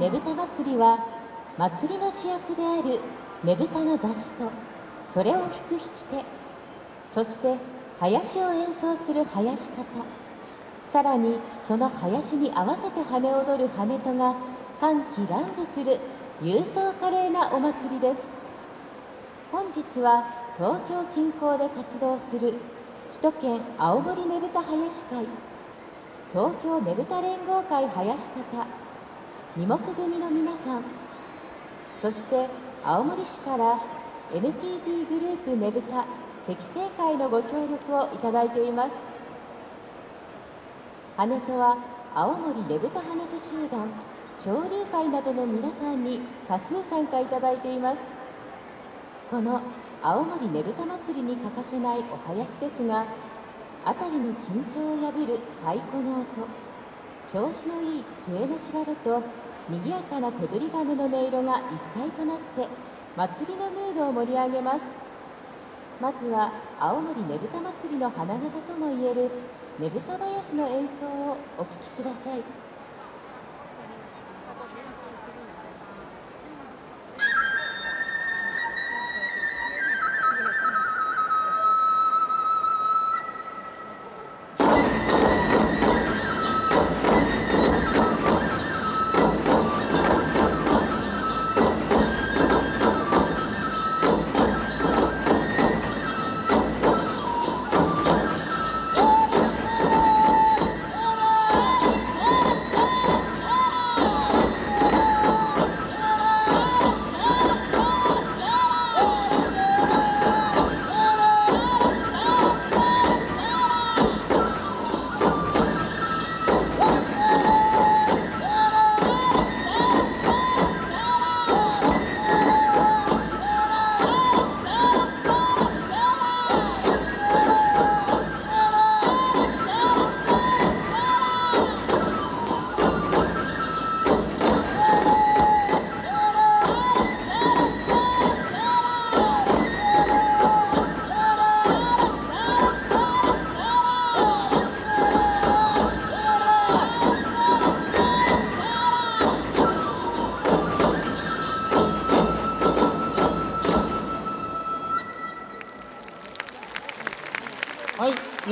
ねぶた祭りは祭りの主役であるねぶたの出しとそれを引く引き手そして囃子を演奏する囃子方さらにその囃子に合わせて跳ね踊る跳ねとが歓喜乱舞する勇壮華麗なお祭りです。本日は東京近郊で活動する首都圏青森ねぶた囃子会東京ねぶた連合会囃子方二目組の皆さん。そして青森市から NTT グループねぶた積成会のご協力をいただいています。羽とは青森ねぶた羽と集団潮流会などの皆さんに多数参加いただいています。この青森ねぶた祭りに欠かせないお囃子ですが辺りの緊張を破る太鼓の音調子のいい笛の調べと賑やかな手振り金の音色が一体となって祭りのムードを盛り上げます。まずは青森ねぶた祭りの花形ともいえるねぶた囃子の演奏をお聴きください。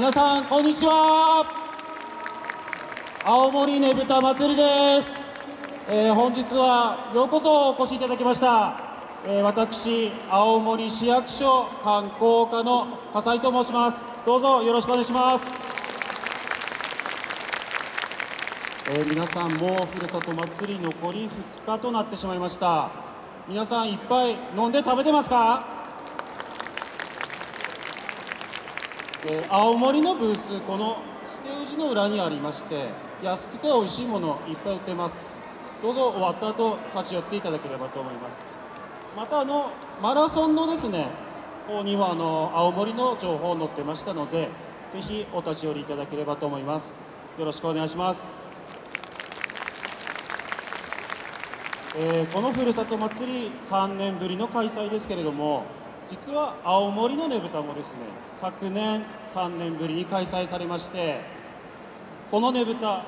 皆さんこんにちは。青森ねぶた祭りです。えー本日はようこそお越しいただきました。えー私青森市役所観光課の笠井と申します。どうぞよろしくお願いします。えー皆さんもうふるさと祭り残り2日となってしまいました。皆さんいっぱい飲んで食べてますか？えー青森のブースこのステージの裏にありまして安くて美味しいものいっぱい売ってます。どうぞ終わった後立ち寄っていただければと思います。またあのマラソンのですね方にはあの青森の情報載ってましたのでぜひお立ち寄りいただければと思います。よろしくお願いします。えーこのふるさと祭り3年ぶりの開催ですけれども実は青森のねぶたもですね昨年3年ぶりに開催されましてこのねぶた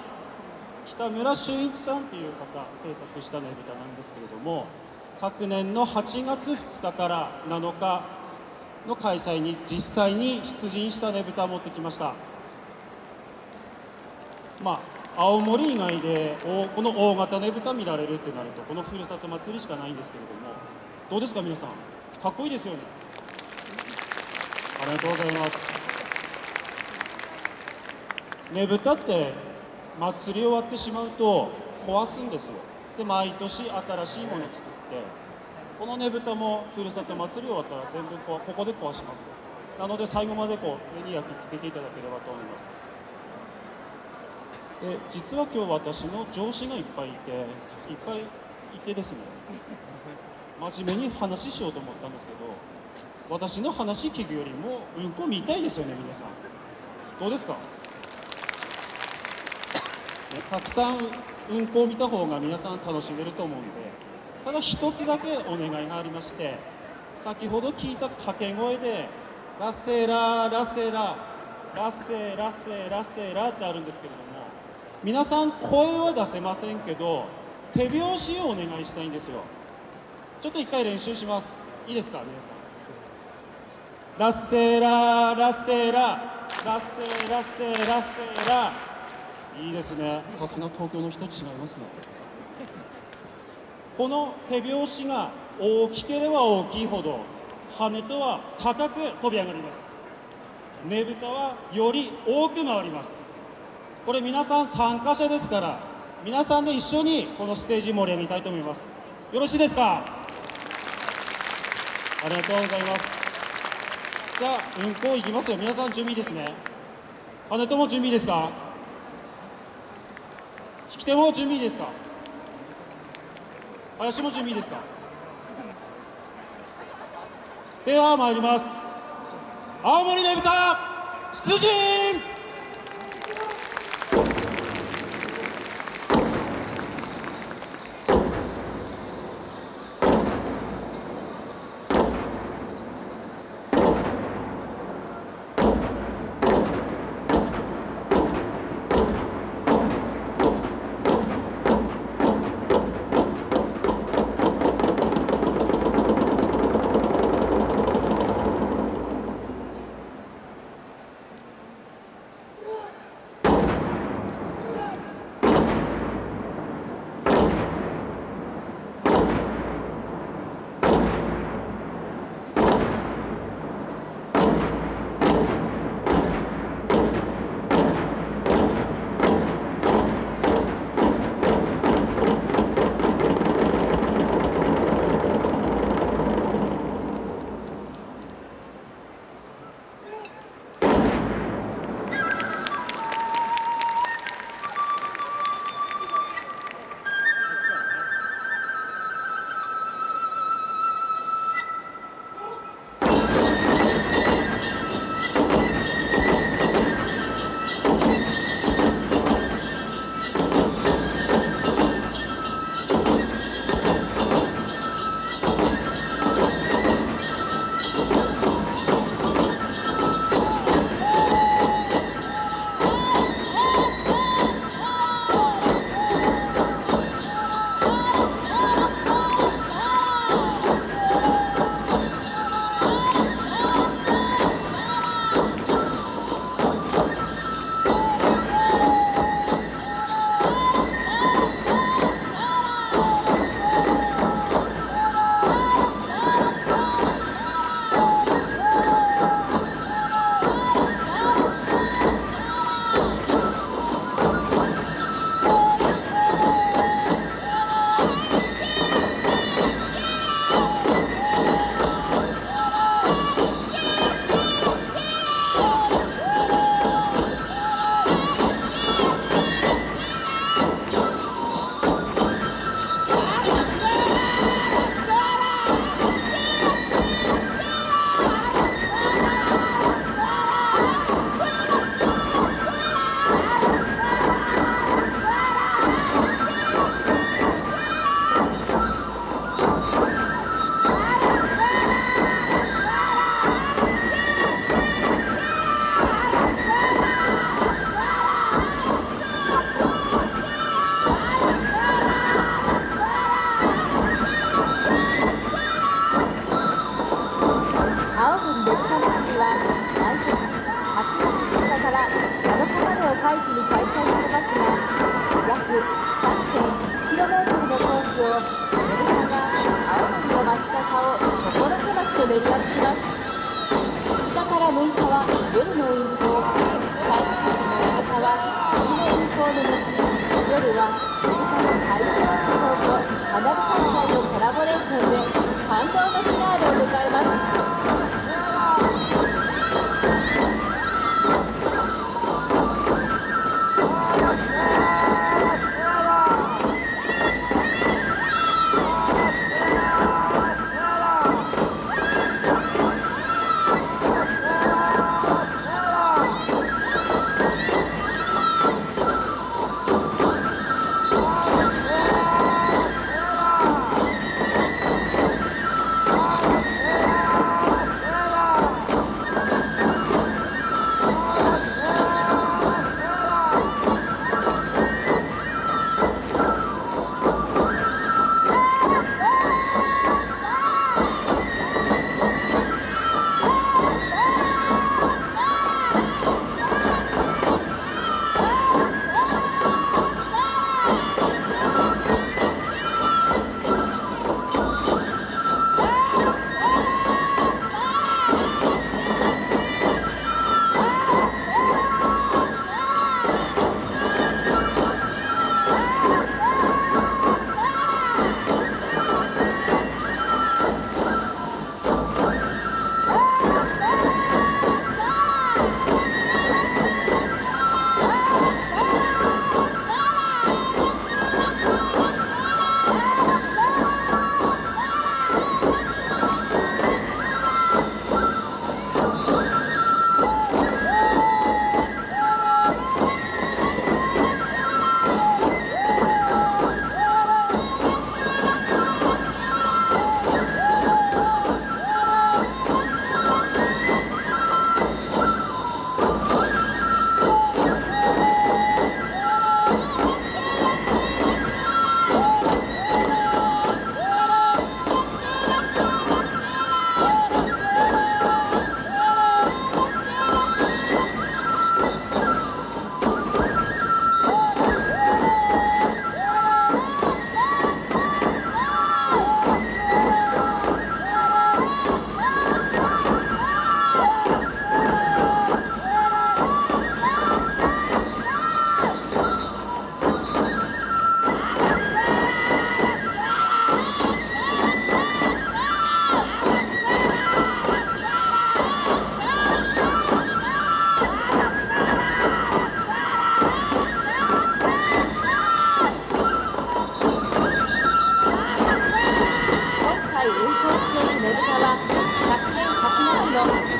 北村俊一さんという方制作したねぶたなんですけれども昨年の8月2日から7日の開催に実際に出陣したねぶたを持ってきました。まあ、青森以外でこの大型ねぶた見られるってなるとこのふるさと祭りしかないんですけれどもどうですか皆さん？かっこいいですよね。ありがとうございます。ねぶたって祭り終わってしまうと壊すんですよ。で毎年新しいもの作ってこのねぶたもふるさと祭り終わったら全部こここで壊します。なので最後までこう目に焼き付けていただければと思います。で実は今日私の上司がいっぱいいていっぱいいてですね。真面目に話しようと思ったんですけど私の話聞くよりもうんこ見たいですよね皆さん。どうですか、ね、たくさんうんこを見た方が皆さん楽しめると思うんでただ一つだけお願いがありまして先ほど聞いた掛け声で「ラセララセララセラセラセラ」ってあるんですけれども皆さん声は出せませんけど手拍子をお願いしたいんですよ。ちょっと一回練習します。いいですか皆さん。ラッセララッセララッセラッセラッセラいいですね。さすが東京の人違いますね。この手拍子が大きければ大きいほど羽とは高く飛び上がります。ねぶたはより多く回ります。これ皆さん参加者ですから皆さんで一緒にこのステージ盛り上げたいと思います。よろしいですか？ありがとうございます。じゃあ運行いきますよ。皆さん準備ですね？羽とも準備ですか？引き手も準備ですか？林も準備ですか？では参ります。青森ねぶた出陣！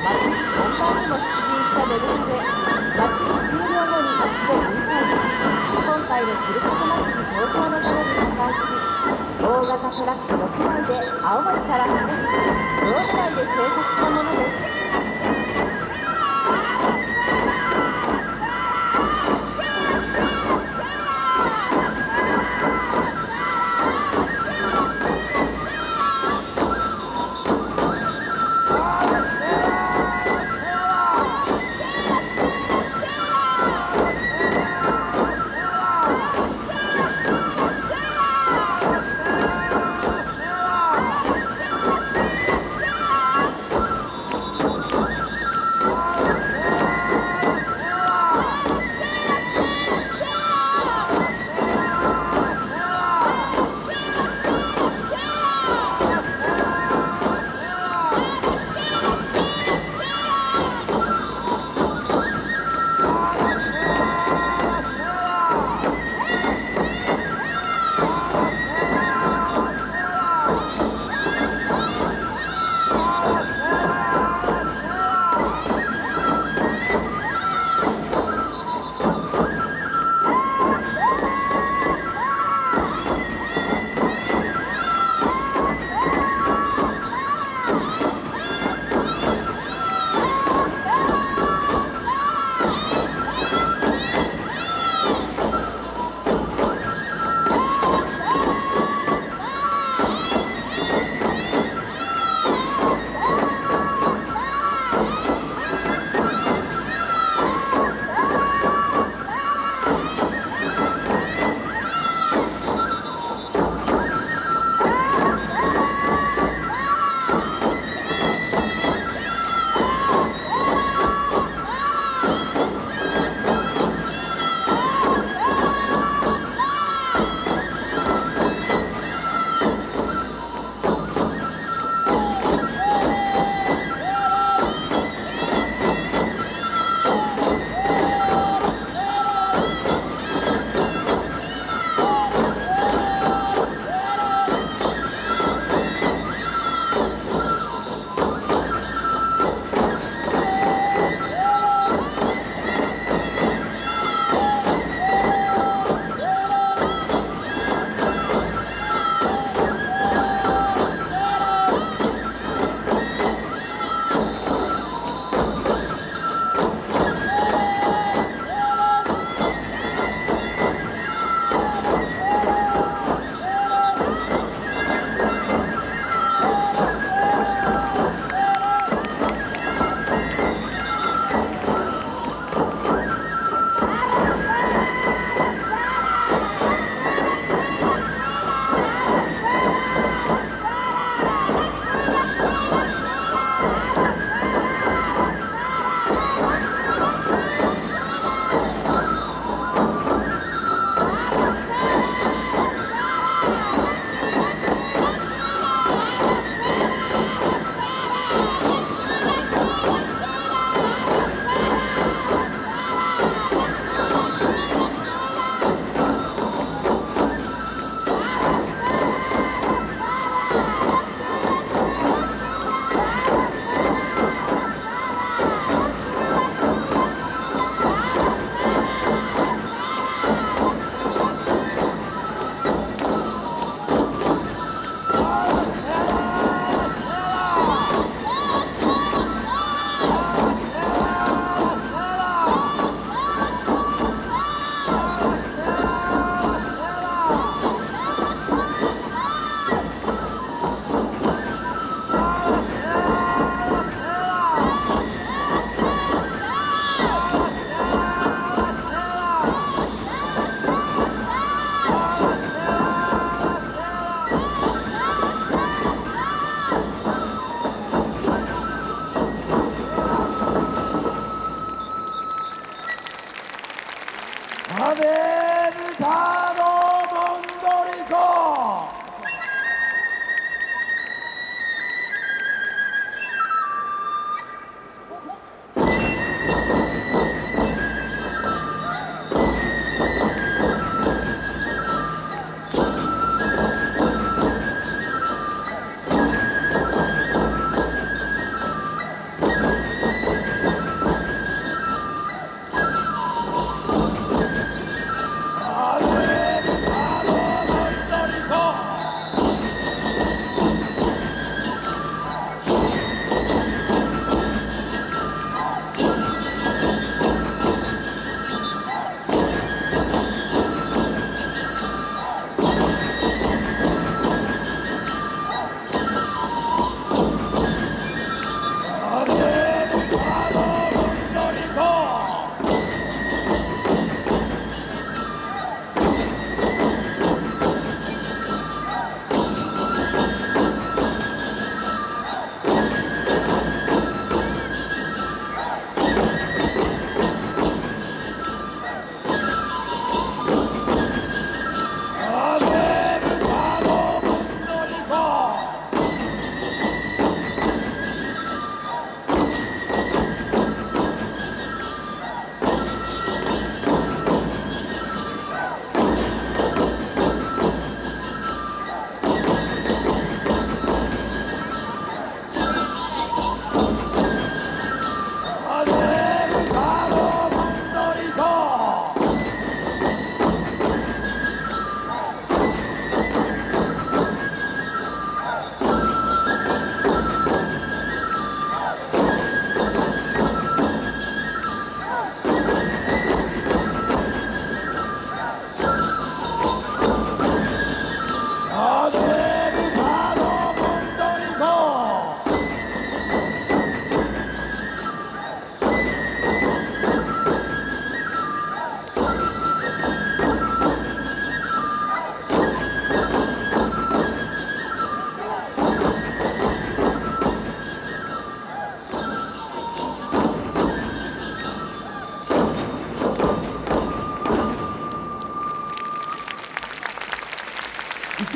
町本番にも出陣したベルで祭り終了後に一で分解し今回のふるさと祭り東京のたに破壊し大型トラック6台で青森から運び道具内で制作したものです。Amém!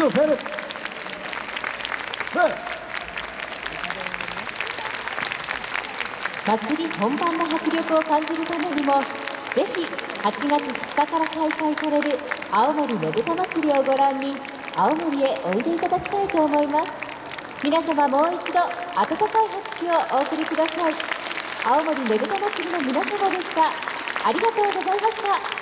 一応フェルフェル祭り本番の迫力を感じるためにもぜひ8月2日から開催される青森ねぶた祭りをご覧に青森へおいでいただきたいと思います。皆様もう一度温かい拍手をお送りください。青森ねぶた祭りの皆様でした。ありがとうございました。